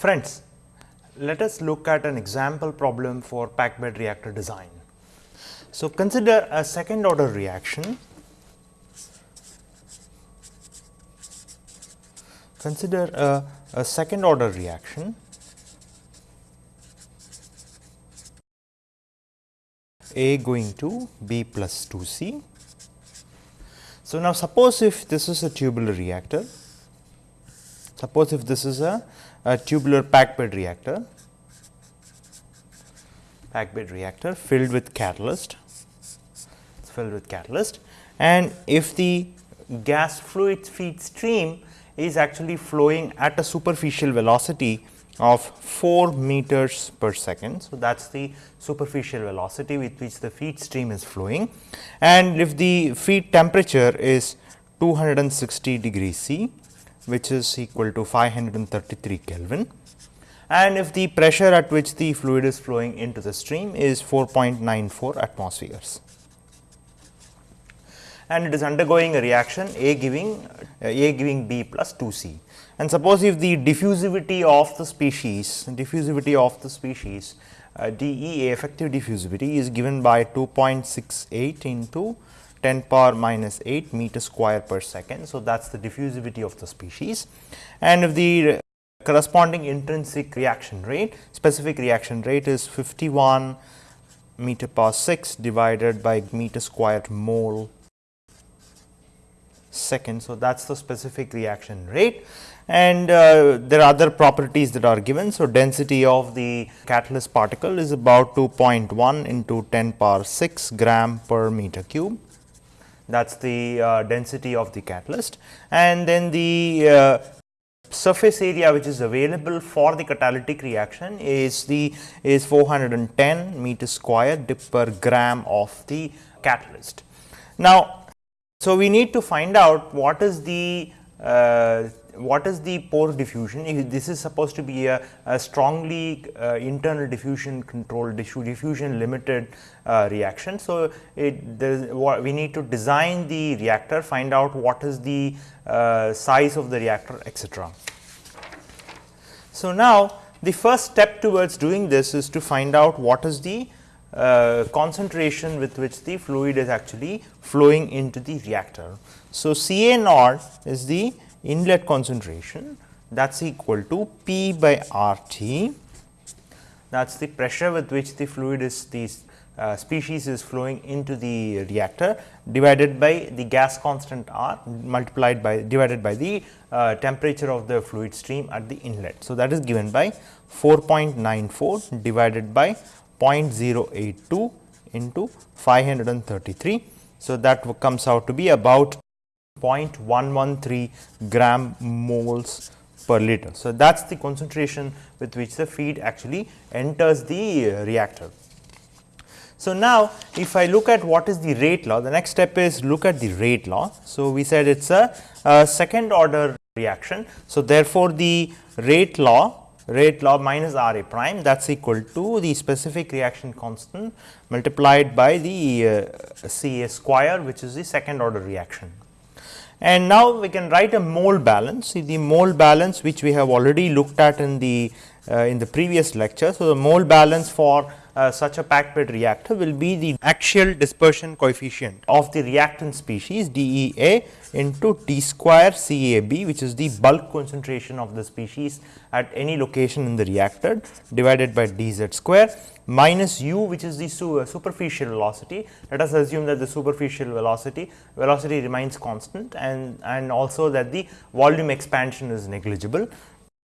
Friends, let us look at an example problem for packed bed reactor design. So, consider a second order reaction. Consider a, a second order reaction A going to B plus 2 C. So, now suppose if this is a tubular reactor, suppose if this is a, a tubular packed bed reactor, packed bed reactor filled with catalyst, it's filled with catalyst. And if the gas fluid feed stream is actually flowing at a superficial velocity of 4 meters per second. So, that is the superficial velocity with which the feed stream is flowing. And if the feed temperature is 260 degree C which is equal to 533 Kelvin and if the pressure at which the fluid is flowing into the stream is 4.94 atmospheres and it is undergoing a reaction A giving uh, A giving B plus 2 C. And suppose if the diffusivity of the species, diffusivity of the species uh, DEA effective diffusivity is given by 2.68 into 10 power minus 8 meter square per second. So, that is the diffusivity of the species and if the corresponding intrinsic reaction rate, specific reaction rate is 51 meter per 6 divided by meter squared mole second. So, that is the specific reaction rate and uh, there are other properties that are given. So, density of the catalyst particle is about 2.1 into 10 power 6 gram per meter cube that is the uh, density of the catalyst and then the uh, surface area which is available for the catalytic reaction is the is 410 meter square per gram of the catalyst. Now, so we need to find out what is the uh, what is the pore diffusion? This is supposed to be a, a strongly uh, internal diffusion controlled diffusion limited uh, reaction. So, it we need to design the reactor, find out what is the uh, size of the reactor etc. So, now the first step towards doing this is to find out what is the uh, concentration with which the fluid is actually flowing into the reactor. So, C A naught is the inlet concentration that is equal to P by R T that is the pressure with which the fluid is the uh, species is flowing into the reactor divided by the gas constant R multiplied by divided by the uh, temperature of the fluid stream at the inlet. So, that is given by 4.94 divided by 0.082 into 533. So, that comes out to be about 0.113 gram moles per liter. So, that is the concentration with which the feed actually enters the reactor. So, now if I look at what is the rate law, the next step is look at the rate law. So, we said it is a, a second order reaction. So, therefore, the rate law rate law minus R A prime that is equal to the specific reaction constant multiplied by the uh, C A square which is the second order reaction. And now we can write a mole balance, see the mole balance which we have already looked at in the uh, in the previous lecture. So, the mole balance for uh, such a packed bed reactor will be the axial dispersion coefficient of the reactant species DEA into T square CAB which is the bulk concentration of the species at any location in the reactor divided by dz square minus u which is the su uh, superficial velocity. Let us assume that the superficial velocity velocity remains constant and, and also that the volume expansion is negligible.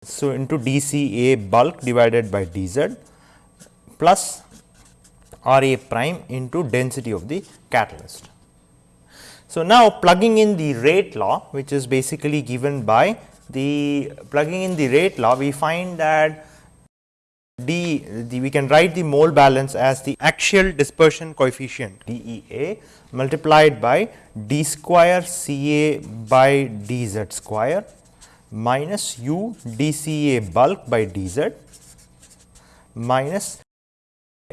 So, into dCA bulk divided by dz plus R A prime into density of the catalyst. So, now plugging in the rate law which is basically given by the plugging in the rate law we find that d the, we can write the mole balance as the axial dispersion coefficient DEA multiplied by d square Ca by dz square minus u dCA bulk by dz minus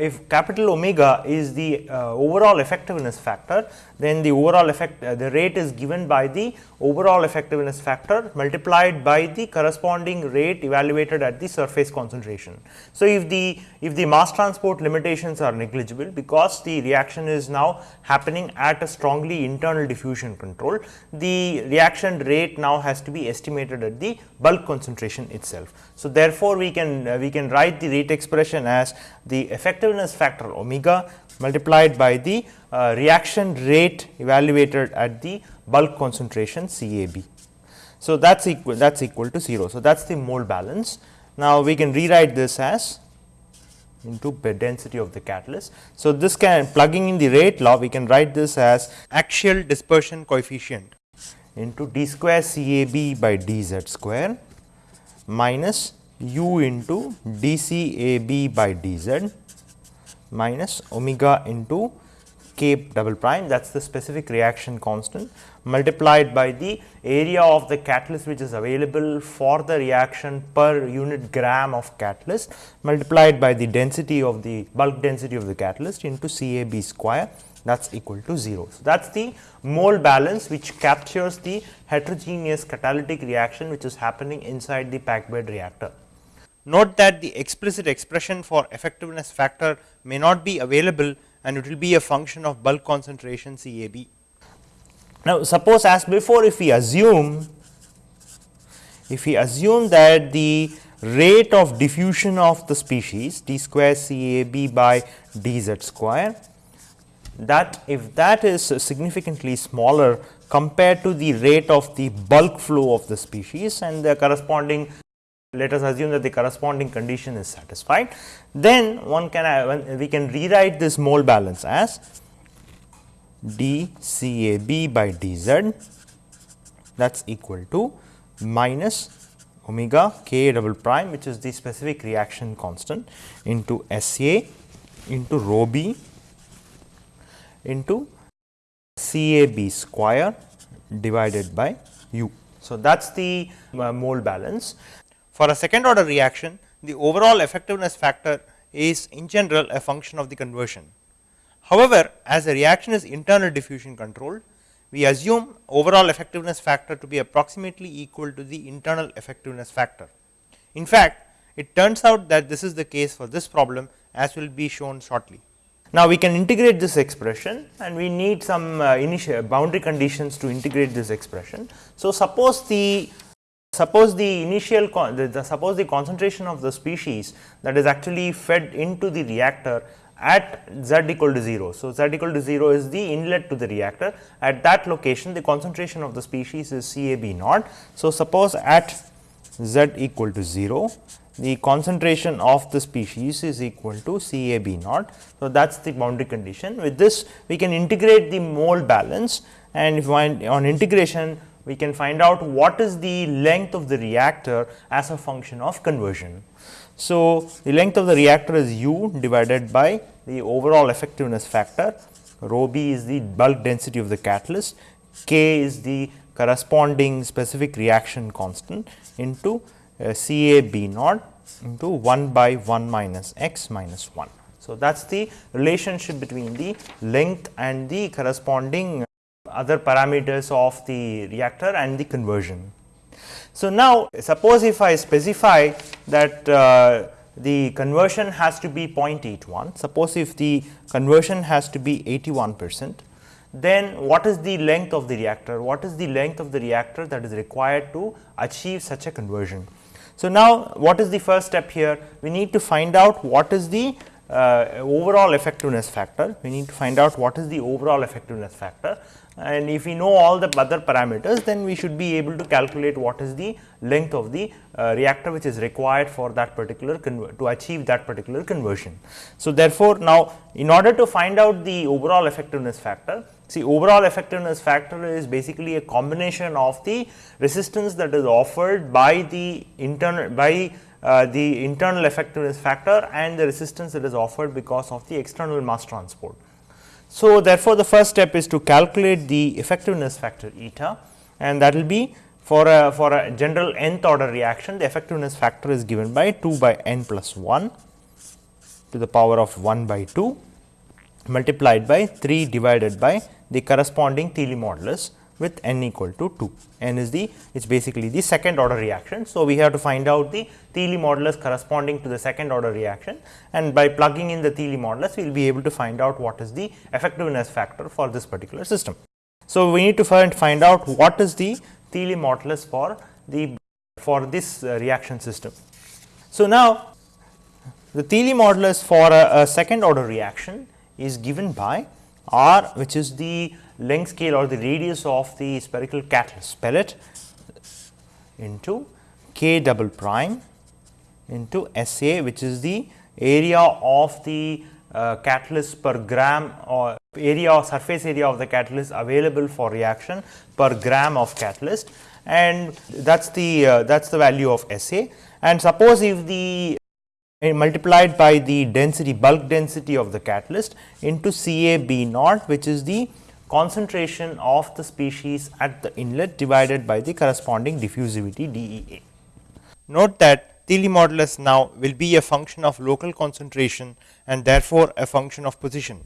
if capital omega is the uh, overall effectiveness factor, then the overall effect uh, the rate is given by the overall effectiveness factor multiplied by the corresponding rate evaluated at the surface concentration. So, if the if the mass transport limitations are negligible because the reaction is now happening at a strongly internal diffusion control, the reaction rate now has to be estimated at the bulk concentration itself. So, therefore, we can uh, we can write the rate expression as the effectiveness factor omega multiplied by the uh, reaction rate evaluated at the bulk concentration CAB. So, that is equal that is equal to 0. So, that is the mole balance. Now, we can rewrite this as into bed density of the catalyst. So, this can plugging in the rate law we can write this as axial dispersion coefficient into d square C A B by d z square minus u into d C A B by d z minus omega into k double prime. That is the specific reaction constant multiplied by the area of the catalyst which is available for the reaction per unit gram of catalyst multiplied by the density of the bulk density of the catalyst into C A B square that is equal to 0. So, that is the mole balance which captures the heterogeneous catalytic reaction which is happening inside the packed bed reactor. Note that the explicit expression for effectiveness factor may not be available and it will be a function of bulk concentration C A B. Now, suppose as before if we assume if we assume that the rate of diffusion of the species d square C A B by d z square that if that is significantly smaller compared to the rate of the bulk flow of the species and the corresponding let us assume that the corresponding condition is satisfied, then one can uh, we can rewrite this mole balance as d C A B by d z that is equal to minus omega k double prime which is the specific reaction constant into S A into rho b into C A B square divided by u. So, that is the uh, mole balance for a second order reaction, the overall effectiveness factor is in general a function of the conversion. However, as the reaction is internal diffusion controlled, we assume overall effectiveness factor to be approximately equal to the internal effectiveness factor. In fact, it turns out that this is the case for this problem as will be shown shortly. Now, we can integrate this expression and we need some uh, initial boundary conditions to integrate this expression. So, suppose the Suppose the initial the, the, suppose the concentration of the species that is actually fed into the reactor at z equal to 0. So, z equal to 0 is the inlet to the reactor at that location the concentration of the species is C A B naught. So, suppose at z equal to 0 the concentration of the species is equal to C A B naught. So, that is the boundary condition with this we can integrate the mole balance and if on integration we can find out what is the length of the reactor as a function of conversion. So, the length of the reactor is u divided by the overall effectiveness factor, rho b is the bulk density of the catalyst, k is the corresponding specific reaction constant into uh, C A B naught into 1 by 1 minus x minus 1. So, that is the relationship between the length and the corresponding other parameters of the reactor and the conversion. So, now suppose if I specify that uh, the conversion has to be 0.81, suppose if the conversion has to be 81 percent, then what is the length of the reactor? What is the length of the reactor that is required to achieve such a conversion? So, now what is the first step here? We need to find out what is the uh, overall effectiveness factor. We need to find out what is the overall effectiveness factor and if we know all the other parameters then we should be able to calculate what is the length of the uh, reactor which is required for that particular to achieve that particular conversion. So, therefore, now in order to find out the overall effectiveness factor see overall effectiveness factor is basically a combination of the resistance that is offered by the internal by uh, the internal effectiveness factor and the resistance that is offered because of the external mass transport. So, therefore, the first step is to calculate the effectiveness factor eta and that will be for a for a general nth order reaction the effectiveness factor is given by 2 by n plus 1 to the power of 1 by 2 multiplied by 3 divided by the corresponding Thiele modulus with n equal to 2. n is the it is basically the second order reaction. So, we have to find out the Thiele modulus corresponding to the second order reaction and by plugging in the Thiele modulus we will be able to find out what is the effectiveness factor for this particular system. So, we need to find find out what is the Thiele modulus for the for this uh, reaction system. So, now the Thiele modulus for a, a second order reaction is given by r which is the length scale or the radius of the spherical catalyst pellet into k double prime into S A which is the area of the uh, catalyst per gram or area or surface area of the catalyst available for reaction per gram of catalyst. And that is the uh, that is the value of S A. And suppose if the multiplied by the density bulk density of the catalyst into C A B naught which is the concentration of the species at the inlet divided by the corresponding diffusivity D E A. Note that Thiele modulus now will be a function of local concentration and therefore, a function of position.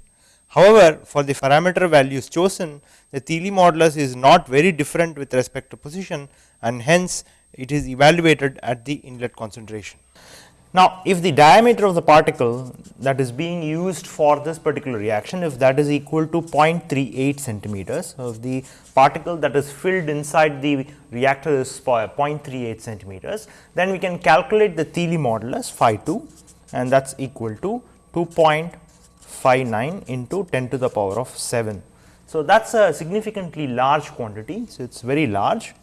However, for the parameter values chosen the Thiele modulus is not very different with respect to position and hence it is evaluated at the inlet concentration. Now, if the diameter of the particle that is being used for this particular reaction, if that is equal to 0.38 centimeters, so if the particle that is filled inside the reactor is uh, 0.38 centimeters, then we can calculate the Thiele modulus phi 2 and that is equal to 2.59 into 10 to the power of 7. So, that is a significantly large quantity. So, it is very large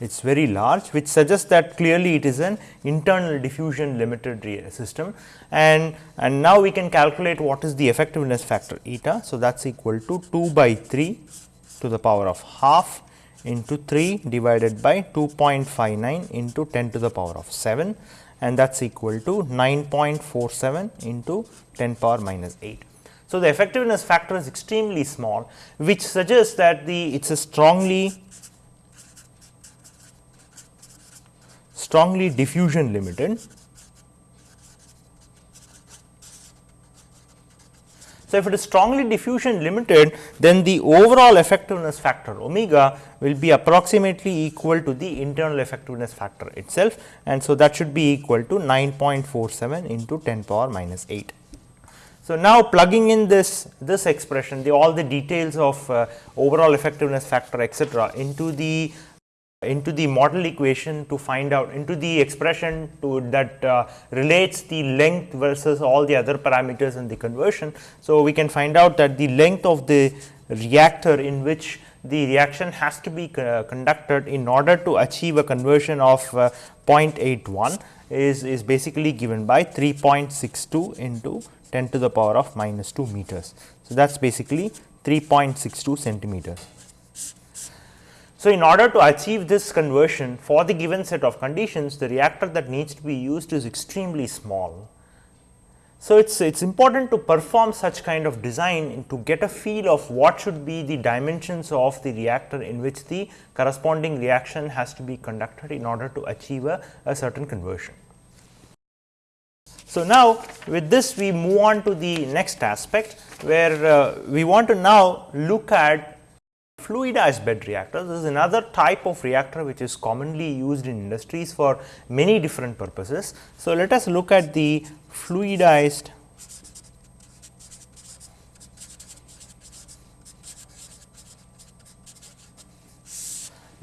it is very large which suggests that clearly it is an internal diffusion limited system and, and now we can calculate what is the effectiveness factor eta. So, that is equal to 2 by 3 to the power of half into 3 divided by 2.59 into 10 to the power of 7 and that is equal to 9.47 into 10 power minus 8. So, the effectiveness factor is extremely small which suggests that the it is a strongly strongly diffusion limited. So, if it is strongly diffusion limited then the overall effectiveness factor omega will be approximately equal to the internal effectiveness factor itself and so that should be equal to 9.47 into 10 power minus 8. So, now plugging in this this expression the all the details of uh, overall effectiveness factor etcetera into the into the model equation to find out into the expression to that uh, relates the length versus all the other parameters in the conversion. So, we can find out that the length of the reactor in which the reaction has to be uh, conducted in order to achieve a conversion of uh, 0.81 is, is basically given by 3.62 into 10 to the power of minus 2 meters. So, that is basically 3.62 centimeters. So, in order to achieve this conversion for the given set of conditions, the reactor that needs to be used is extremely small. So, it is it's important to perform such kind of design to get a feel of what should be the dimensions of the reactor in which the corresponding reaction has to be conducted in order to achieve a, a certain conversion. So, now with this we move on to the next aspect where uh, we want to now look at Fluidized bed reactors is another type of reactor which is commonly used in industries for many different purposes. So, let us look at the fluidized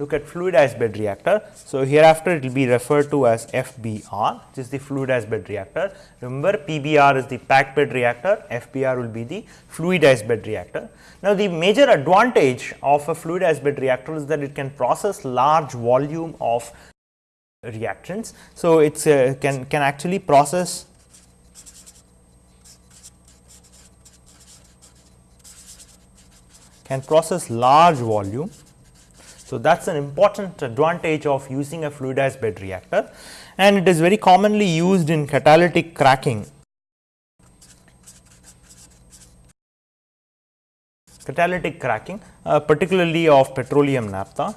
look at fluidized bed reactor. So, hereafter it will be referred to as FBR which is the fluidized bed reactor. Remember PBR is the packed bed reactor, FBR will be the fluidized bed reactor. Now, the major advantage of a fluidized bed reactor is that it can process large volume of reactants. So, it uh, can, can actually process can process large volume. So, that is an important advantage of using a fluidized bed reactor and it is very commonly used in catalytic cracking catalytic cracking uh, particularly of petroleum naphtha.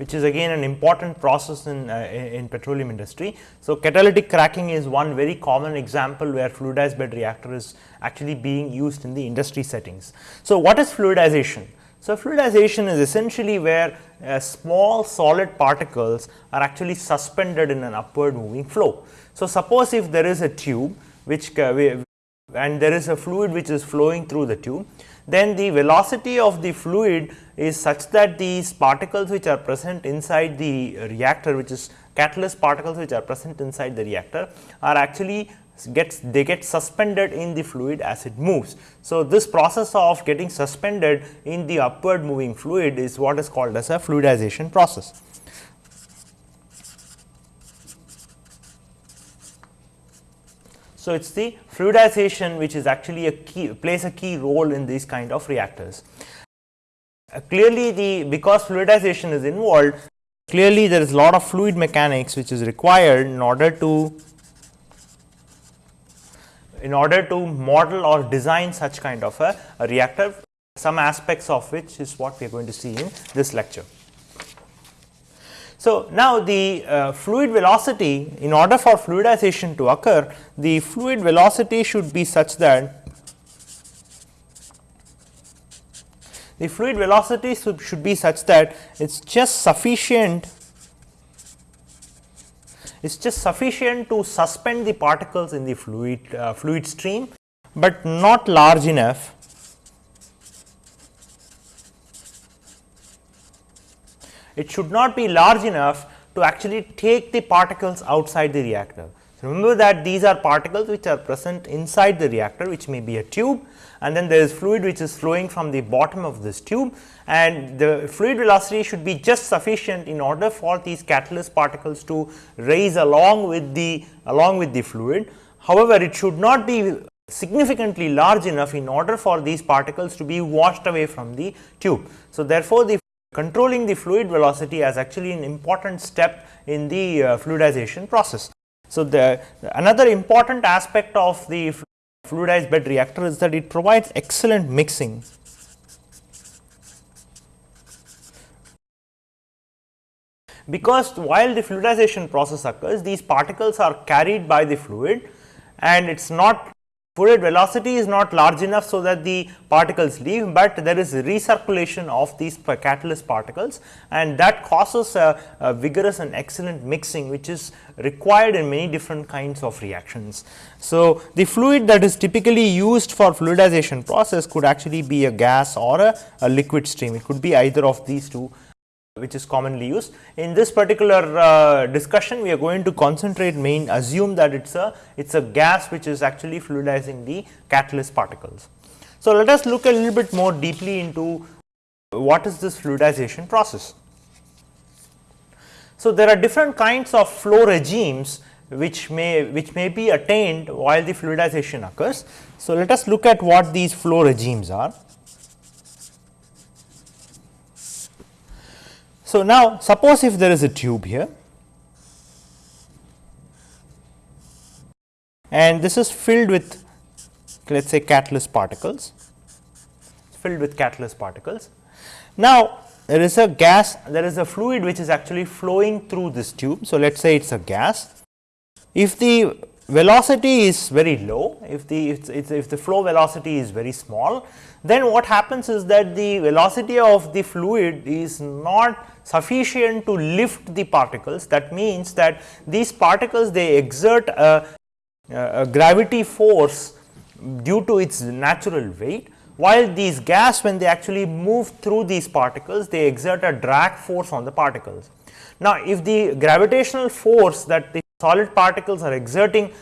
Which is again an important process in, uh, in petroleum industry. So, catalytic cracking is one very common example where fluidized bed reactor is actually being used in the industry settings. So, what is fluidization? So, fluidization is essentially where uh, small solid particles are actually suspended in an upward moving flow. So, suppose if there is a tube which uh, and there is a fluid which is flowing through the tube, then the velocity of the fluid is such that these particles which are present inside the reactor which is catalyst particles which are present inside the reactor are actually gets they get suspended in the fluid as it moves. So, this process of getting suspended in the upward moving fluid is what is called as a fluidization process. So, it is the fluidization which is actually a key plays a key role in these kind of reactors. Uh, clearly, the because fluidization is involved clearly there is a lot of fluid mechanics which is required in order to in order to model or design such kind of a, a reactor some aspects of which is what we are going to see in this lecture. So, now the uh, fluid velocity in order for fluidization to occur the fluid velocity should be such that the fluid velocity should, be such that it is just sufficient it is just sufficient to suspend the particles in the fluid uh, fluid stream, but not large enough it should not be large enough to actually take the particles outside the reactor. So, remember that these are particles which are present inside the reactor which may be a tube and then there is fluid which is flowing from the bottom of this tube and the fluid velocity should be just sufficient in order for these catalyst particles to rise along with the along with the fluid. However, it should not be significantly large enough in order for these particles to be washed away from the tube. So, therefore, the controlling the fluid velocity as actually an important step in the uh, fluidization process. So, the another important aspect of the fluidized bed reactor is that it provides excellent mixing. Because while the fluidization process occurs, these particles are carried by the fluid and it is not fluid velocity is not large enough so that the particles leave, but there is recirculation of these catalyst particles and that causes a, a, vigorous and excellent mixing which is required in many different kinds of reactions. So, the fluid that is typically used for fluidization process could actually be a gas or a, a liquid stream, it could be either of these two which is commonly used. In this particular uh, discussion, we are going to concentrate main assume that it is a it is a gas which is actually fluidizing the catalyst particles. So, let us look a little bit more deeply into what is this fluidization process. So, there are different kinds of flow regimes which may which may be attained while the fluidization occurs. So, let us look at what these flow regimes are. So, now suppose if there is a tube here and this is filled with let us say catalyst particles filled with catalyst particles. Now, there is a gas there is a fluid which is actually flowing through this tube. So, let us say it is a gas. If the velocity is very low, if the if, if the flow velocity is very small, then what happens is that the velocity of the fluid is not sufficient to lift the particles. That means that these particles they exert a, a gravity force due to its natural weight, while these gas when they actually move through these particles they exert a drag force on the particles. Now, if the gravitational force that the solid particles are exerting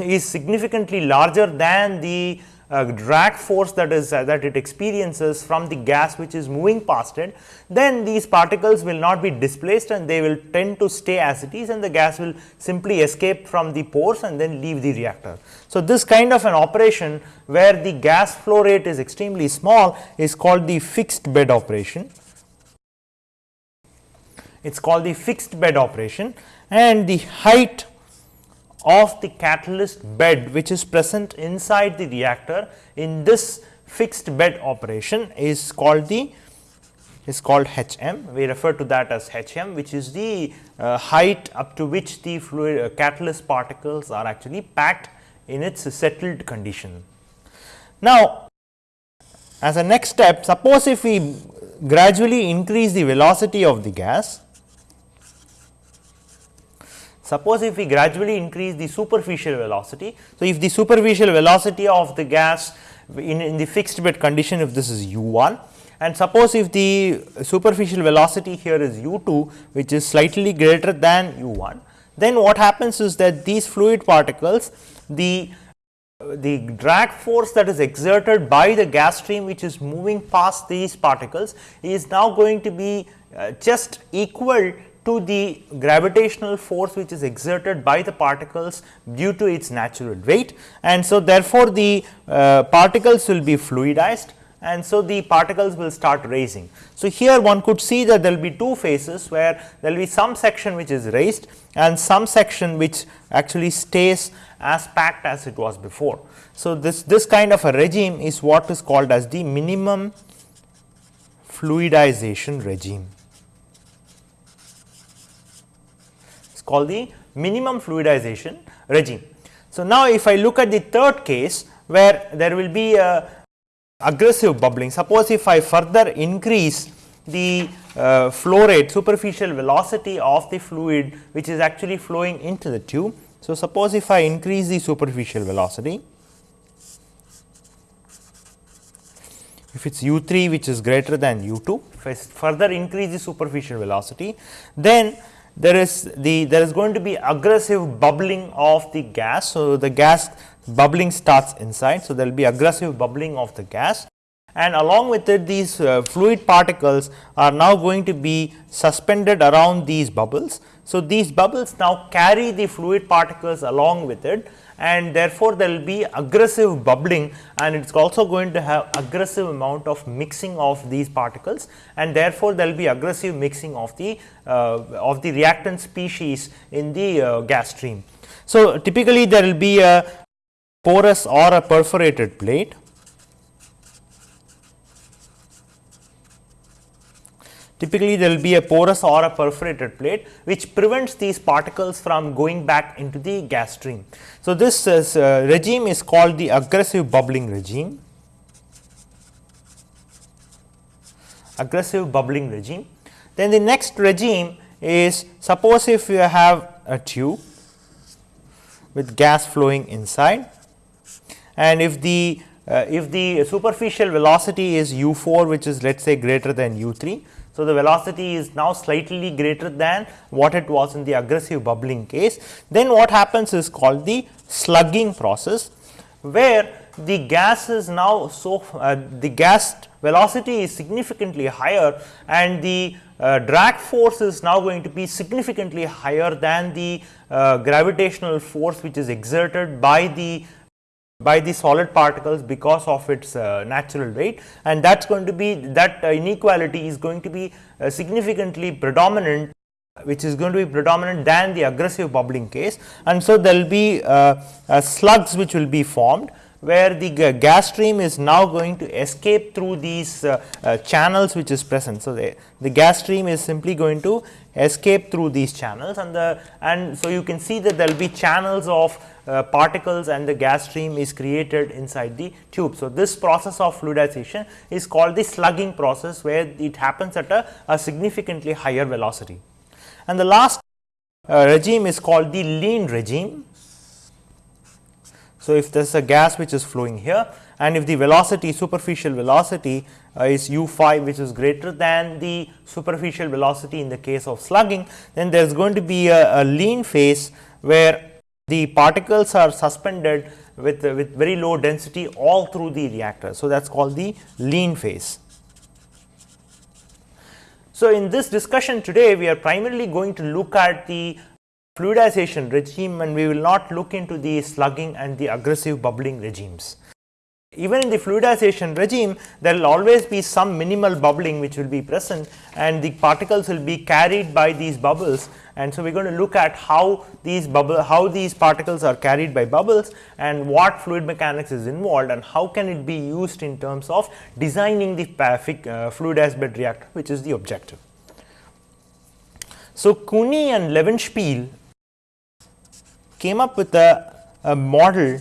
is significantly larger than the uh, drag force that is uh, that it experiences from the gas which is moving past it, then these particles will not be displaced and they will tend to stay as it is and the gas will simply escape from the pores and then leave the reactor. So, this kind of an operation where the gas flow rate is extremely small is called the fixed bed operation. It is called the fixed bed operation and the height of the catalyst bed which is present inside the reactor in this fixed bed operation is called the is called Hm. We refer to that as Hm which is the uh, height up to which the fluid uh, catalyst particles are actually packed in its settled condition. Now, as a next step suppose if we gradually increase the velocity of the gas, suppose if we gradually increase the superficial velocity. So, if the superficial velocity of the gas in, in the fixed bed condition if this is u 1 and suppose if the superficial velocity here is u 2 which is slightly greater than u 1 then what happens is that these fluid particles the the drag force that is exerted by the gas stream which is moving past these particles is now going to be uh, just equal to the gravitational force which is exerted by the particles due to its natural weight and so therefore, the uh, particles will be fluidized and so the particles will start raising. So, here one could see that there will be two phases where there will be some section which is raised and some section which actually stays as packed as it was before. So, this, this kind of a regime is what is called as the minimum fluidization regime. It is called the minimum fluidization regime. So, now if I look at the third case where there will be a aggressive bubbling. Suppose if I further increase the uh, flow rate superficial velocity of the fluid which is actually flowing into the tube. So, suppose if I increase the superficial velocity if it is u 3 which is greater than u 2 if I further increase the superficial velocity then there is the there is going to be aggressive bubbling of the gas. So, the gas bubbling starts inside. So, there will be aggressive bubbling of the gas and along with it these uh, fluid particles are now going to be suspended around these bubbles. So, these bubbles now carry the fluid particles along with it and therefore, there will be aggressive bubbling and it is also going to have aggressive amount of mixing of these particles and therefore, there will be aggressive mixing of the uh, of the reactant species in the uh, gas stream. So, typically there will be a porous or a perforated plate Typically, there will be a porous or a perforated plate which prevents these particles from going back into the gas stream. So, this is, uh, regime is called the aggressive bubbling regime. Aggressive bubbling regime. Then the next regime is suppose if you have a tube with gas flowing inside and if the uh, if the superficial velocity is u 4 which is let us say greater than u 3 so, the velocity is now slightly greater than what it was in the aggressive bubbling case. Then what happens is called the slugging process, where the gas is now so uh, the gas velocity is significantly higher and the uh, drag force is now going to be significantly higher than the uh, gravitational force which is exerted by the by the solid particles because of its uh, natural weight. And that is going to be that uh, inequality is going to be uh, significantly predominant which is going to be predominant than the aggressive bubbling case. And so there will be uh, uh, slugs which will be formed where the gas stream is now going to escape through these uh, uh, channels which is present. So, the, the gas stream is simply going to escape through these channels and the and so you can see that there will be channels of uh, particles and the gas stream is created inside the tube. So, this process of fluidization is called the slugging process where it happens at a, a significantly higher velocity. And the last uh, regime is called the lean regime so, if there is a gas which is flowing here and if the velocity superficial velocity uh, is u 5 which is greater than the superficial velocity in the case of slugging, then there is going to be a, a lean phase where the particles are suspended with, uh, with very low density all through the reactor. So, that is called the lean phase. So, in this discussion today we are primarily going to look at the fluidization regime and we will not look into the slugging and the aggressive bubbling regimes. even in the fluidization regime there will always be some minimal bubbling which will be present and the particles will be carried by these bubbles and so we are going to look at how these bubble how these particles are carried by bubbles and what fluid mechanics is involved and how can it be used in terms of designing the uh, fluidized bed reactor which is the objective. So, Kunii and Levenspiel came up with a, a model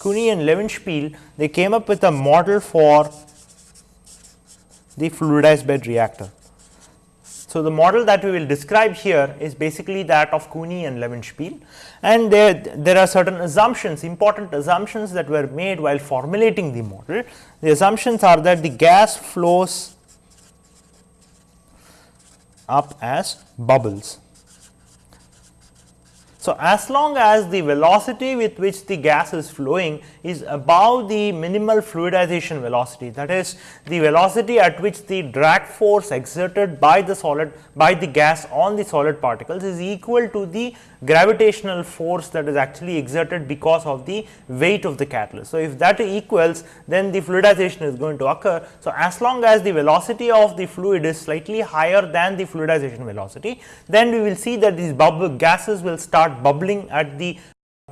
Kunii and Levenspiel they came up with a model for the fluidized bed reactor. So, the model that we will describe here is basically that of Kunii and Levenspiel and there, there are certain assumptions important assumptions that were made while formulating the model. The assumptions are that the gas flows up as bubbles so, as long as the velocity with which the gas is flowing is above the minimal fluidization velocity that is the velocity at which the drag force exerted by the solid by the gas on the solid particles is equal to the gravitational force that is actually exerted because of the weight of the catalyst. So, if that equals then the fluidization is going to occur. So, as long as the velocity of the fluid is slightly higher than the fluidization velocity then we will see that these bubble gases will start bubbling at the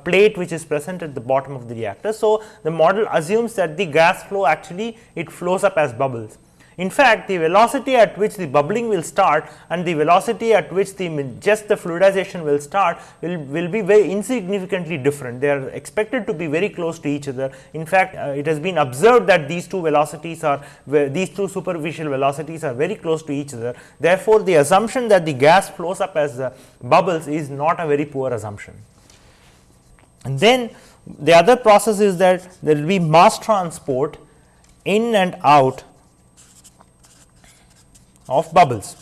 plate which is present at the bottom of the reactor. So, the model assumes that the gas flow actually it flows up as bubbles. In fact, the velocity at which the bubbling will start and the velocity at which the just the fluidization will start will, will be very insignificantly different. They are expected to be very close to each other. In fact, uh, it has been observed that these two velocities are these two superficial velocities are very close to each other. Therefore, the assumption that the gas flows up as uh, bubbles is not a very poor assumption. And then the other process is that there will be mass transport in and out of bubbles.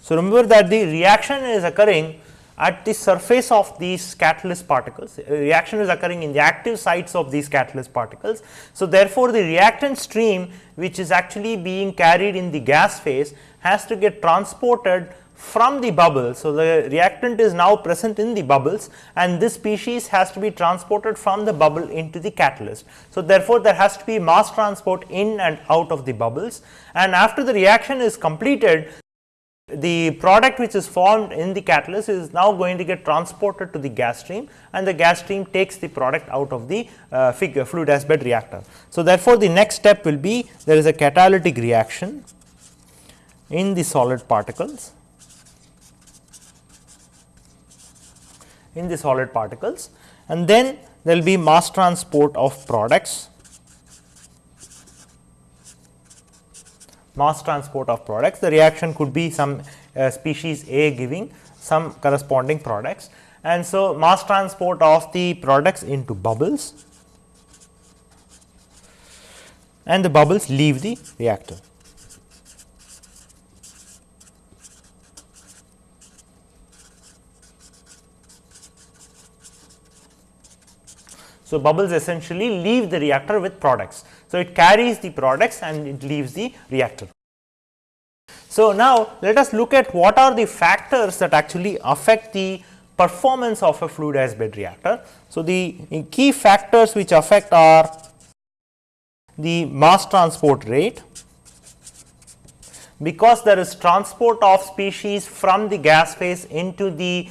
So, remember that the reaction is occurring at the surface of these catalyst particles, reaction is occurring in the active sites of these catalyst particles. So, therefore, the reactant stream which is actually being carried in the gas phase has to get transported from the bubble. So, the reactant is now present in the bubbles and this species has to be transported from the bubble into the catalyst. So, therefore, there has to be mass transport in and out of the bubbles and after the reaction is completed the product which is formed in the catalyst is now going to get transported to the gas stream and the gas stream takes the product out of the uh, figure fluidized bed reactor. So, therefore, the next step will be there is a catalytic reaction in the solid particles in the solid particles and then there will be mass transport of products mass transport of products. The reaction could be some uh, species A giving some corresponding products and so mass transport of the products into bubbles and the bubbles leave the reactor. So, bubbles essentially leave the reactor with products. So, it carries the products and it leaves the reactor. So, now let us look at what are the factors that actually affect the performance of a fluidized bed reactor. So, the key factors which affect are the mass transport rate because there is transport of species from the gas phase into the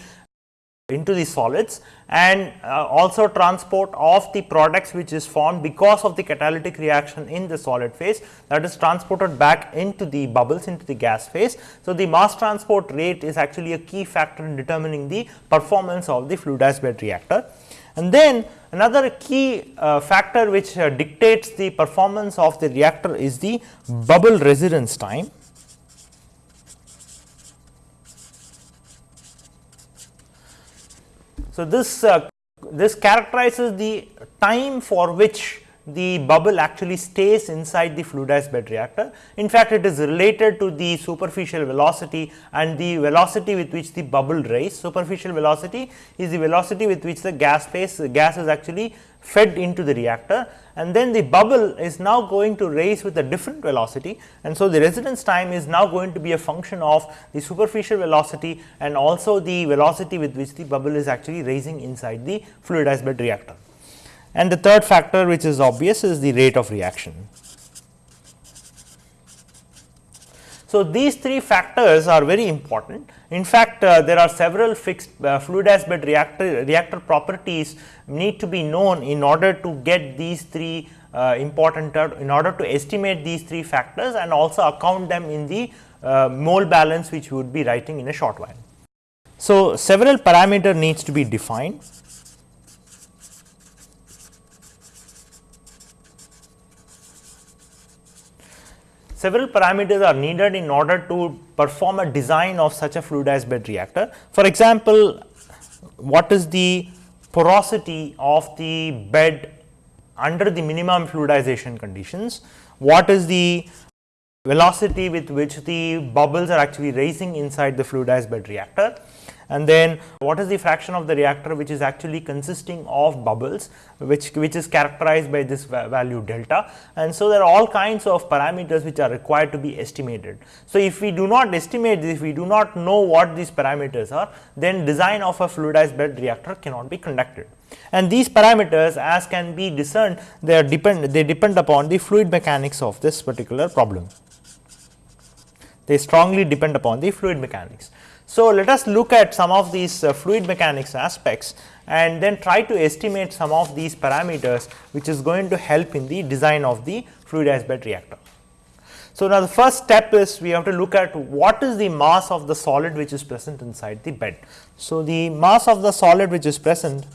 into the solids and uh, also transport of the products which is formed because of the catalytic reaction in the solid phase that is transported back into the bubbles into the gas phase. So, the mass transport rate is actually a key factor in determining the performance of the fluidized bed reactor. And then another key uh, factor which uh, dictates the performance of the reactor is the bubble residence time. So, this uh, this characterizes the time for which the bubble actually stays inside the fluidized bed reactor. In fact, it is related to the superficial velocity and the velocity with which the bubble rise. Superficial velocity is the velocity with which the gas phase gas is actually fed into the reactor and then the bubble is now going to raise with a different velocity and so the residence time is now going to be a function of the superficial velocity and also the velocity with which the bubble is actually raising inside the fluidized bed reactor. And the third factor which is obvious is the rate of reaction. So, these three factors are very important. In fact, uh, there are several fixed uh, fluidized bed reactor, reactor properties need to be known in order to get these three uh, important in order to estimate these three factors and also account them in the uh, mole balance which we would be writing in a short while. So, several parameter needs to be defined several parameters are needed in order to perform a design of such a fluidized bed reactor. For example, what is the porosity of the bed under the minimum fluidization conditions, what is the velocity with which the bubbles are actually raising inside the fluidized bed reactor, and then what is the fraction of the reactor which is actually consisting of bubbles which, which is characterized by this value delta and so there are all kinds of parameters which are required to be estimated. So, if we do not estimate this, if we do not know what these parameters are then design of a fluidized bed reactor cannot be conducted. And these parameters as can be discerned they are depend they depend upon the fluid mechanics of this particular problem. They strongly depend upon the fluid mechanics. So, let us look at some of these uh, fluid mechanics aspects and then try to estimate some of these parameters which is going to help in the design of the fluidized bed reactor. So, now the first step is we have to look at what is the mass of the solid which is present inside the bed. So, the mass of the solid which is present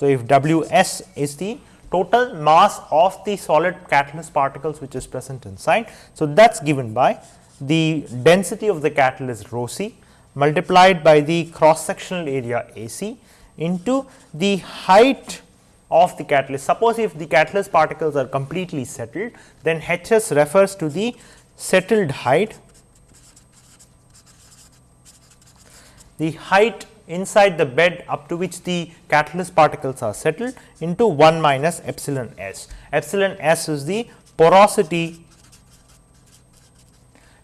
So, if W s is the total mass of the solid catalyst particles which is present inside. So, that is given by the density of the catalyst rho c multiplied by the cross sectional area A c into the height of the catalyst. Suppose if the catalyst particles are completely settled, then H s refers to the settled height, the height inside the bed up to which the catalyst particles are settled into 1 minus epsilon s. Epsilon s is the porosity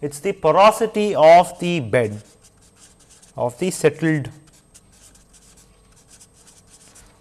it is the porosity of the bed of the settled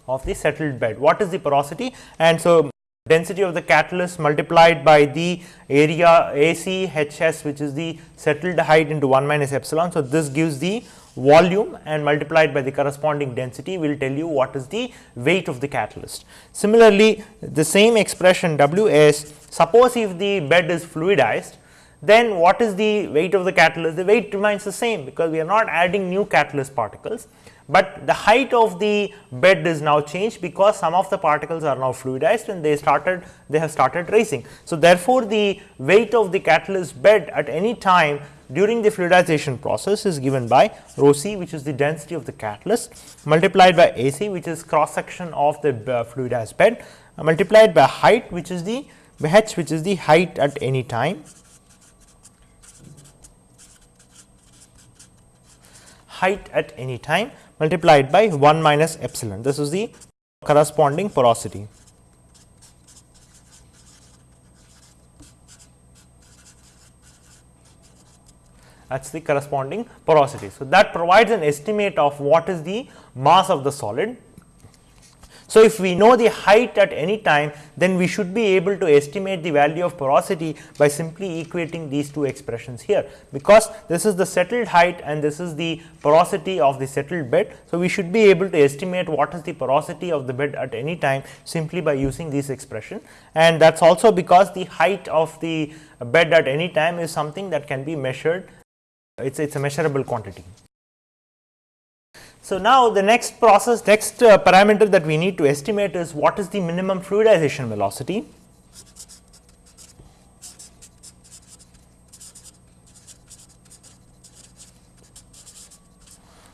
of the settled bed. What is the porosity? And so, density of the catalyst multiplied by the area A C H S which is the settled height into 1 minus epsilon. So, this gives the volume and multiplied by the corresponding density will tell you what is the weight of the catalyst. Similarly, the same expression W S suppose if the bed is fluidized then what is the weight of the catalyst? The weight remains the same because we are not adding new catalyst particles, but the height of the bed is now changed because some of the particles are now fluidized and they started they have started raising. So, therefore, the weight of the catalyst bed at any time during the fluidization process is given by rho c which is the density of the catalyst multiplied by A c which is cross section of the uh, fluidized bed multiplied by height which is the h which is the height at any time height at any time multiplied by 1 minus epsilon. This is the corresponding porosity. that is the corresponding porosity. So, that provides an estimate of what is the mass of the solid so, if we know the height at any time then we should be able to estimate the value of porosity by simply equating these two expressions here because this is the settled height and this is the porosity of the settled bed. So, we should be able to estimate what is the porosity of the bed at any time simply by using this expression and that is also because the height of the bed at any time is something that can be measured it is a measurable quantity. So, now the next process next uh, parameter that we need to estimate is what is the minimum fluidization velocity.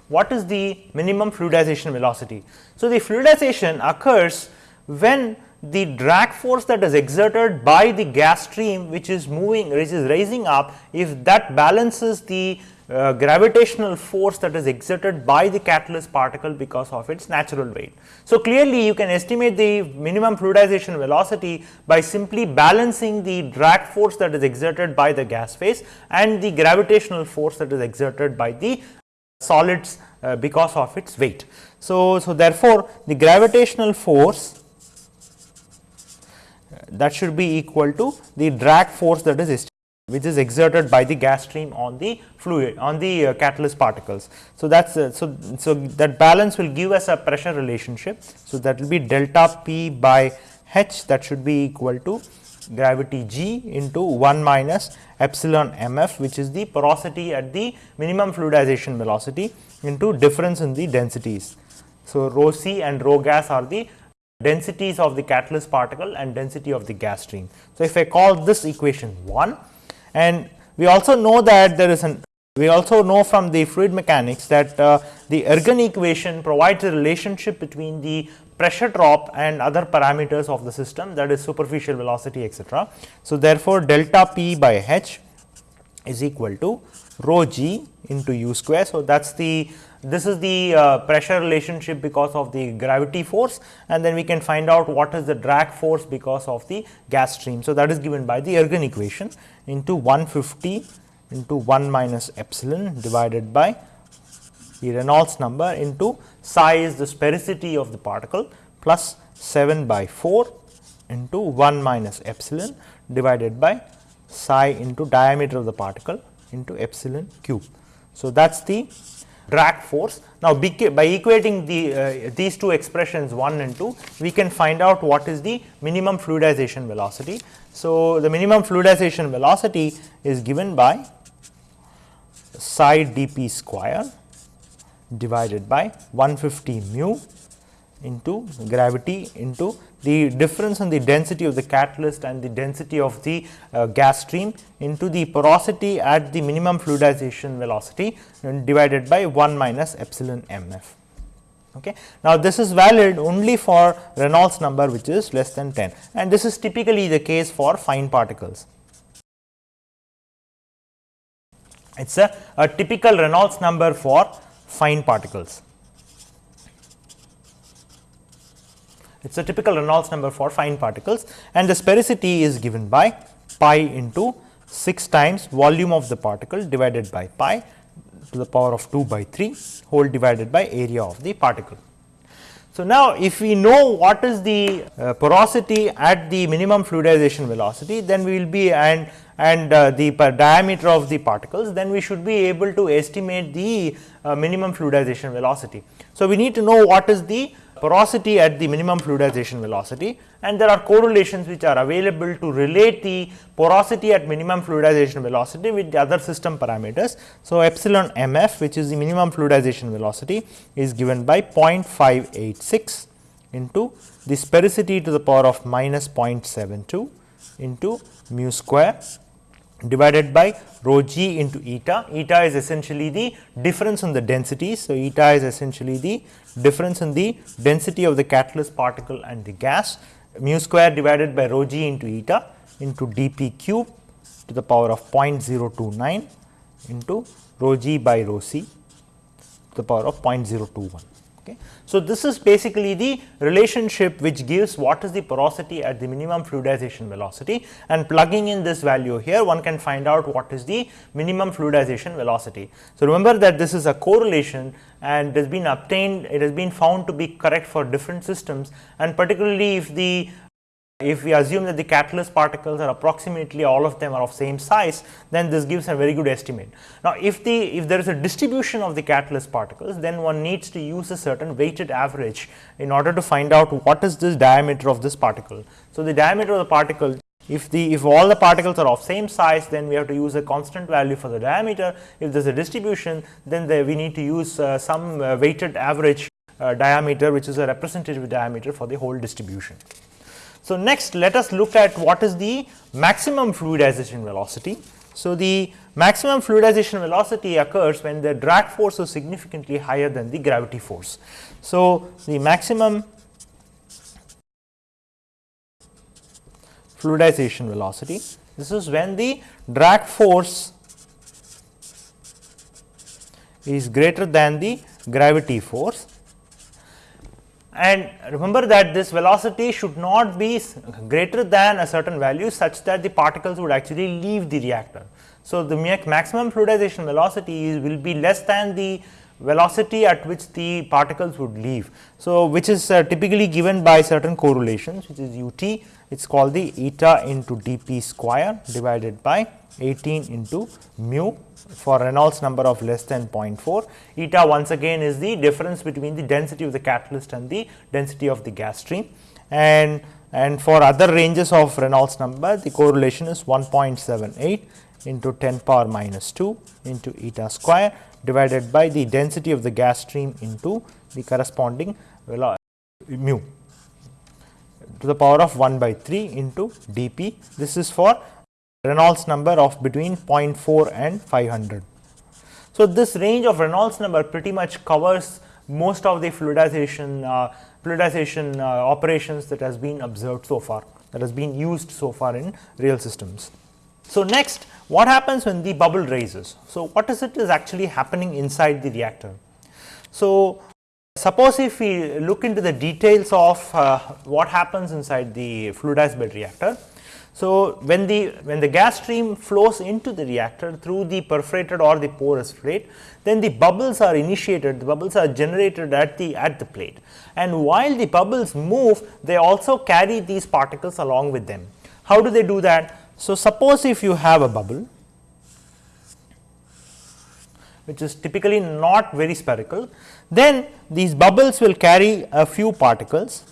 What is the minimum fluidization velocity? So, the fluidization occurs when the drag force that is exerted by the gas stream which is moving which is rising up if that balances the uh, gravitational force that is exerted by the catalyst particle because of its natural weight. So, clearly you can estimate the minimum fluidization velocity by simply balancing the drag force that is exerted by the gas phase and the gravitational force that is exerted by the solids uh, because of its weight. So, so therefore, the gravitational force uh, that should be equal to the drag force that is which is exerted by the gas stream on the fluid on the uh, catalyst particles. So, that is uh, so, so that balance will give us a pressure relationship. So, that will be delta P by H that should be equal to gravity g into 1 minus epsilon m f which is the porosity at the minimum fluidization velocity into difference in the densities. So, rho c and rho gas are the densities of the catalyst particle and density of the gas stream. So, if I call this equation 1 and we also know that there is an we also know from the fluid mechanics that uh, the Ergun equation provides a relationship between the pressure drop and other parameters of the system that is superficial velocity etc. So, therefore, delta P by H is equal to rho g into u square. So, that is the this is the uh, pressure relationship because of the gravity force and then we can find out what is the drag force because of the gas stream. So, that is given by the Ergun equation into 150 into 1 minus epsilon divided by the Reynolds number into psi is the sphericity of the particle plus 7 by 4 into 1 minus epsilon divided by psi into diameter of the particle into epsilon cube. So, that is the drag force. Now, by equating the uh, these two expressions 1 and 2, we can find out what is the minimum fluidization velocity. So, the minimum fluidization velocity is given by psi dp square divided by 150 mu into gravity into the difference in the density of the catalyst and the density of the uh, gas stream into the porosity at the minimum fluidization velocity divided by 1 minus epsilon m f. Okay. Now, this is valid only for Reynolds number which is less than 10 and this is typically the case for fine particles. It is a, a typical Reynolds number for fine particles. It is a typical Reynolds number for fine particles and the sphericity is given by pi into 6 times volume of the particle divided by pi to the power of 2 by 3 whole divided by area of the particle. So, now if we know what is the uh, porosity at the minimum fluidization velocity then we will be and and uh, the diameter of the particles then we should be able to estimate the uh, minimum fluidization velocity. So, we need to know what is the porosity at the minimum fluidization velocity and there are correlations which are available to relate the porosity at minimum fluidization velocity with the other system parameters. So, epsilon mf which is the minimum fluidization velocity is given by 0.586 into the sphericity to the power of minus 0.72 into mu square divided by rho g into eta. Eta is essentially the difference in the density. So, eta is essentially the difference in the density of the catalyst particle and the gas mu square divided by rho g into eta into dp cube to the power of 0.029 into rho g by rho c to the power of 0.021. Okay. So, this is basically the relationship which gives what is the porosity at the minimum fluidization velocity and plugging in this value here one can find out what is the minimum fluidization velocity. So, remember that this is a correlation and it has been obtained it has been found to be correct for different systems and particularly if the if we assume that the catalyst particles are approximately all of them are of same size, then this gives a very good estimate. Now, if the if there is a distribution of the catalyst particles, then one needs to use a certain weighted average in order to find out what is this diameter of this particle. So, the diameter of the particle if the if all the particles are of same size then we have to use a constant value for the diameter. If there is a distribution then the, we need to use uh, some uh, weighted average uh, diameter which is a representative diameter for the whole distribution. So, next let us look at what is the maximum fluidization velocity. So, the maximum fluidization velocity occurs when the drag force is significantly higher than the gravity force. So, the maximum fluidization velocity. This is when the drag force is greater than the gravity force and remember that this velocity should not be greater than a certain value such that the particles would actually leave the reactor. So, the maximum fluidization velocity is will be less than the velocity at which the particles would leave. So, which is uh, typically given by certain correlations which is u t it is called the eta into d p square divided by 18 into mu for Reynolds number of less than 0.4. Eta once again is the difference between the density of the catalyst and the density of the gas stream and and for other ranges of Reynolds number the correlation is 1.78 into 10 power minus 2 into eta square divided by the density of the gas stream into the corresponding mu to the power of 1 by 3 into dp. This is for Reynolds number of between 0.4 and 500. So, this range of Reynolds number pretty much covers most of the fluidization uh, fluidization uh, operations that has been observed so far that has been used so far in real systems. So, next what happens when the bubble raises? So, what is it is actually happening inside the reactor? So, suppose if we look into the details of uh, what happens inside the fluidized bed reactor, so, when the when the gas stream flows into the reactor through the perforated or the porous plate, then the bubbles are initiated, the bubbles are generated at the at the plate. And while the bubbles move, they also carry these particles along with them. How do they do that? So, suppose if you have a bubble which is typically not very spherical, then these bubbles will carry a few particles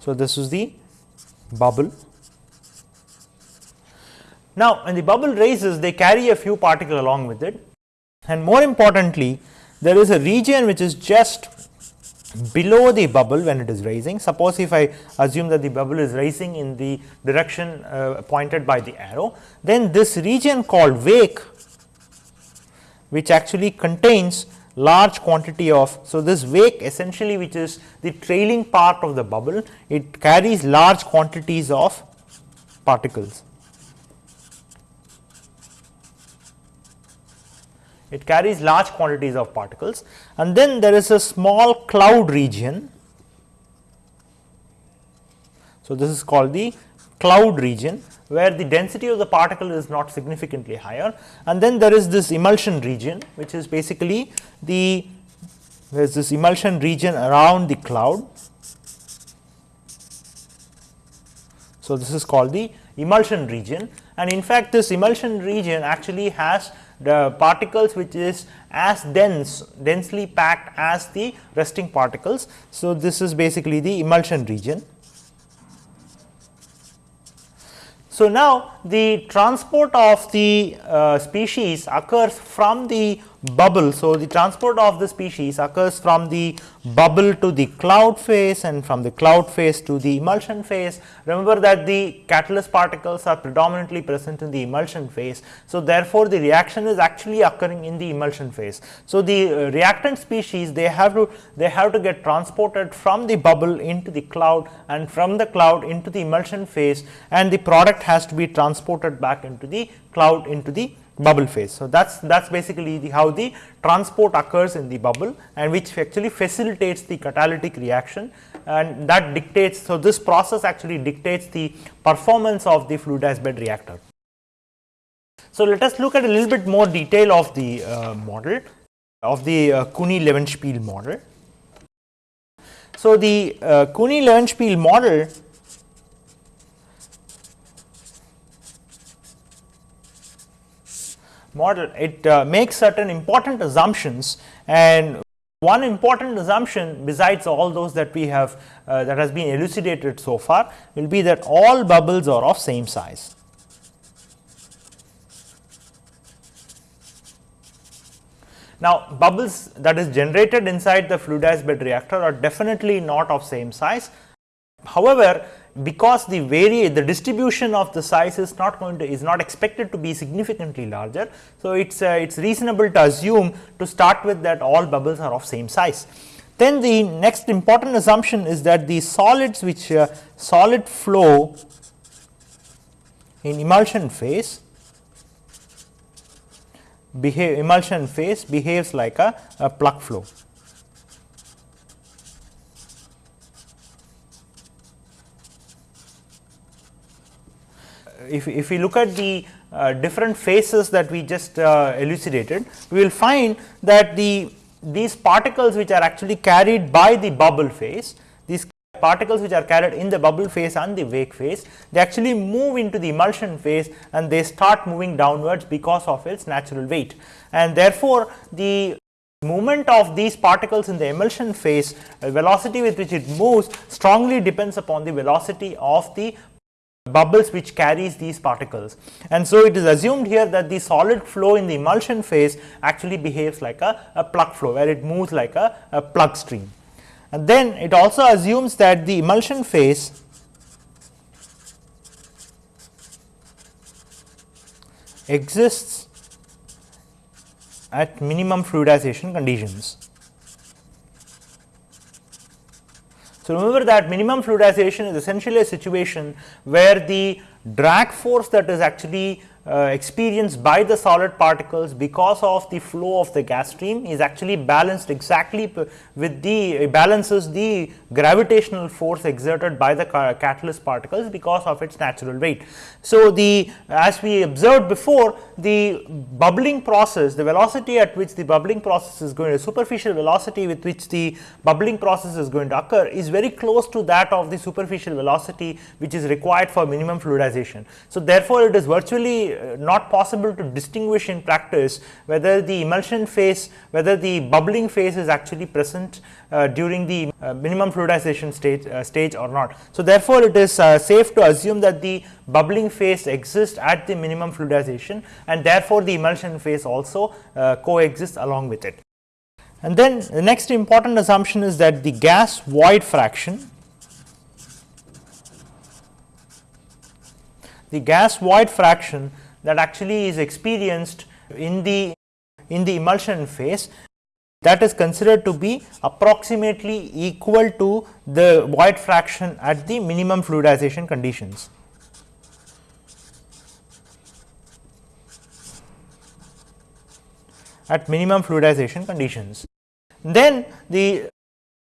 So, this is the bubble. Now, when the bubble raises they carry a few particles along with it and more importantly there is a region which is just below the bubble when it is raising. Suppose if I assume that the bubble is rising in the direction uh, pointed by the arrow, then this region called wake which actually contains large quantity of. So, this wake essentially which is the trailing part of the bubble, it carries large quantities of particles. It carries large quantities of particles and then there is a small cloud region. So, this is called the cloud region where the density of the particle is not significantly higher and then there is this emulsion region which is basically the there is this emulsion region around the cloud. So, this is called the emulsion region and in fact, this emulsion region actually has the particles which is as dense densely packed as the resting particles. So, this is basically the emulsion region. So, now the transport of the uh, species occurs from the bubble. So, the transport of the species occurs from the bubble to the cloud phase and from the cloud phase to the emulsion phase. Remember that the catalyst particles are predominantly present in the emulsion phase. So, therefore, the reaction is actually occurring in the emulsion phase. So, the uh, reactant species they have to they have to get transported from the bubble into the cloud and from the cloud into the emulsion phase and the product has to be transported back into the cloud into the bubble phase. So, that is that is basically the how the transport occurs in the bubble and which actually facilitates the catalytic reaction and that dictates. So, this process actually dictates the performance of the fluidized bed reactor. So, let us look at a little bit more detail of the uh, model of the uh, Kunii-Levenspiel model. So, the uh, Kunii-Levenspiel model model, it uh, makes certain important assumptions and one important assumption besides all those that we have uh, that has been elucidated so far will be that all bubbles are of same size. Now, bubbles that is generated inside the fluidized bed reactor are definitely not of same size. However, because the vary the distribution of the size is not going to is not expected to be significantly larger. So, it is uh, it is reasonable to assume to start with that all bubbles are of same size. Then the next important assumption is that the solids which uh, solid flow in emulsion phase behave emulsion phase behaves like a, a plug flow. If, if we look at the uh, different phases that we just uh, elucidated, we will find that the these particles which are actually carried by the bubble phase, these particles which are carried in the bubble phase and the wake phase, they actually move into the emulsion phase and they start moving downwards because of its natural weight. And therefore, the movement of these particles in the emulsion phase, uh, velocity with which it moves strongly depends upon the velocity of the bubbles which carries these particles. And so, it is assumed here that the solid flow in the emulsion phase actually behaves like a, a plug flow, where it moves like a, a plug stream. And then it also assumes that the emulsion phase exists at minimum fluidization conditions. So, remember that minimum fluidization is essentially a situation where the drag force that is actually uh, experienced by the solid particles because of the flow of the gas stream is actually balanced exactly with the balances the gravitational force exerted by the catalyst particles because of its natural weight. So, the as we observed before the bubbling process the velocity at which the bubbling process is going to superficial velocity with which the bubbling process is going to occur is very close to that of the superficial velocity which is required for minimum fluidization. So, therefore, it is virtually not possible to distinguish in practice whether the emulsion phase, whether the bubbling phase is actually present uh, during the uh, minimum fluidization stage, uh, stage or not. So, therefore, it is uh, safe to assume that the bubbling phase exists at the minimum fluidization and therefore, the emulsion phase also uh, coexists along with it. And then the next important assumption is that the gas void fraction the gas void fraction that actually is experienced in the in the emulsion phase that is considered to be approximately equal to the void fraction at the minimum fluidization conditions. at minimum fluidization conditions. Then the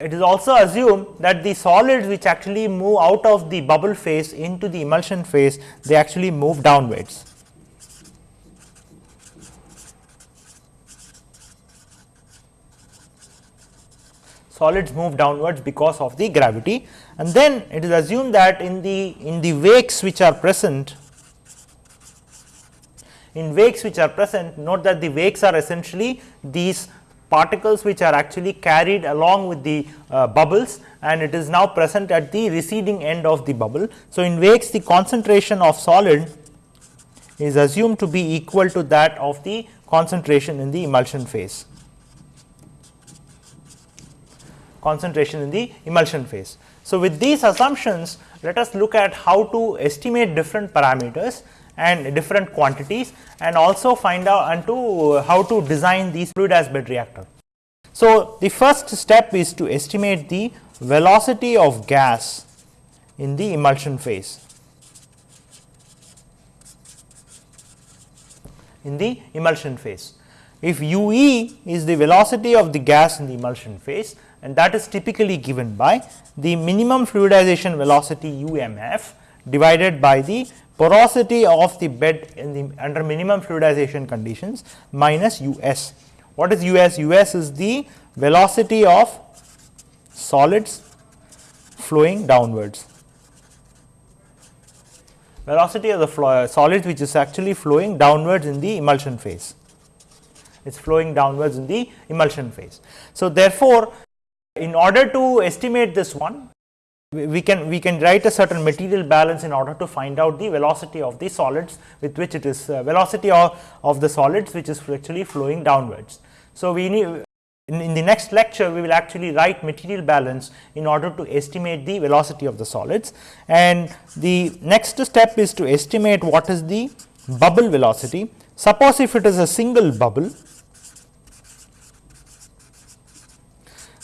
it is also assumed that the solids which actually move out of the bubble phase into the emulsion phase, they actually move downwards. Solids move downwards because of the gravity and then it is assumed that in the in the wakes which are present in wakes which are present note that the wakes are essentially these particles which are actually carried along with the uh, bubbles and it is now present at the receding end of the bubble. So, in wakes the concentration of solid is assumed to be equal to that of the concentration in the emulsion phase concentration in the emulsion phase. So, with these assumptions let us look at how to estimate different parameters and different quantities and also find out and to uh, how to design these fluidized bed reactor. So, the first step is to estimate the velocity of gas in the emulsion phase. In the emulsion phase. If u e is the velocity of the gas in the emulsion phase and that is typically given by the minimum fluidization velocity u m f divided by the porosity of the bed in the under minimum fluidization conditions minus US. What is US? US is the velocity of solids flowing downwards. Velocity of the flow, solids which is actually flowing downwards in the emulsion phase. It is flowing downwards in the emulsion phase. So, therefore, in order to estimate this one, we can we can write a certain material balance in order to find out the velocity of the solids with which it is uh, velocity of, of the solids which is actually flowing downwards. So, we need in, in, the next lecture we will actually write material balance in order to estimate the velocity of the solids and the next step is to estimate what is the bubble velocity. Suppose if it is a single bubble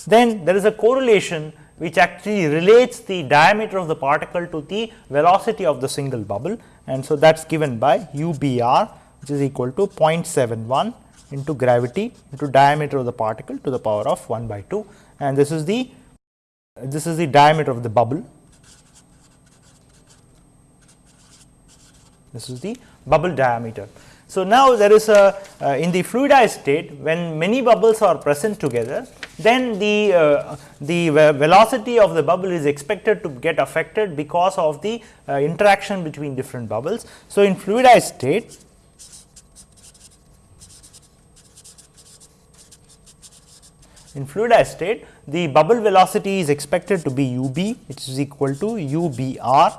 then there is a correlation which actually relates the diameter of the particle to the velocity of the single bubble and so that is given by UBR which is equal to 0.71 into gravity into diameter of the particle to the power of 1 by 2 and this is the this is the diameter of the bubble. This is the bubble diameter. So, now there is a uh, in the fluidized state when many bubbles are present together then the uh, the velocity of the bubble is expected to get affected because of the uh, interaction between different bubbles. So, in fluidized state in fluidized state the bubble velocity is expected to be u b which is equal to u b r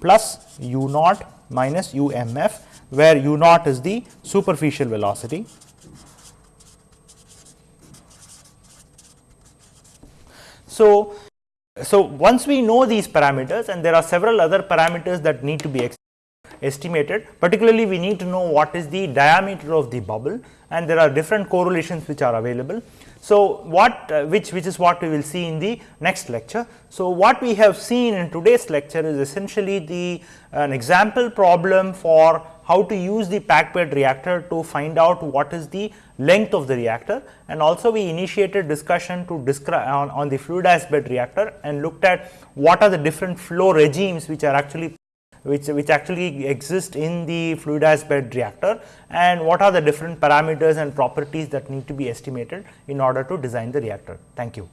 plus u naught minus u m f where u naught is the superficial velocity. So, so once we know these parameters and there are several other parameters that need to be estimated particularly we need to know what is the diameter of the bubble and there are different correlations which are available. So, what uh, which which is what we will see in the next lecture. So, what we have seen in today's lecture is essentially the an example problem for how to use the packed bed reactor to find out what is the length of the reactor and also we initiated discussion to describe on, on the fluidized bed reactor and looked at what are the different flow regimes which are actually which, which actually exist in the fluidized bed reactor and what are the different parameters and properties that need to be estimated in order to design the reactor. Thank you.